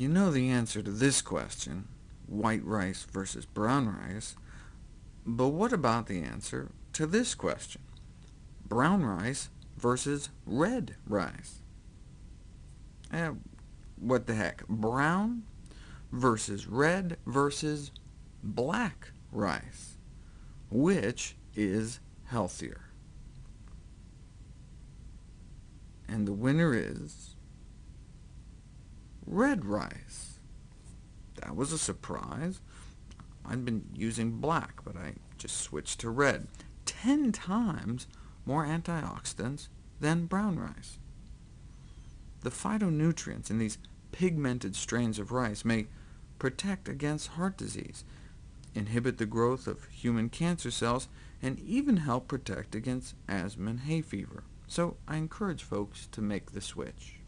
You know the answer to this question, white rice versus brown rice, but what about the answer to this question, brown rice versus red rice? Eh, what the heck, brown versus red versus black rice. Which is healthier? And the winner is red rice. That was a surprise. I'd been using black, but I just switched to red. Ten times more antioxidants than brown rice. The phytonutrients in these pigmented strains of rice may protect against heart disease, inhibit the growth of human cancer cells, and even help protect against asthma and hay fever. So I encourage folks to make the switch.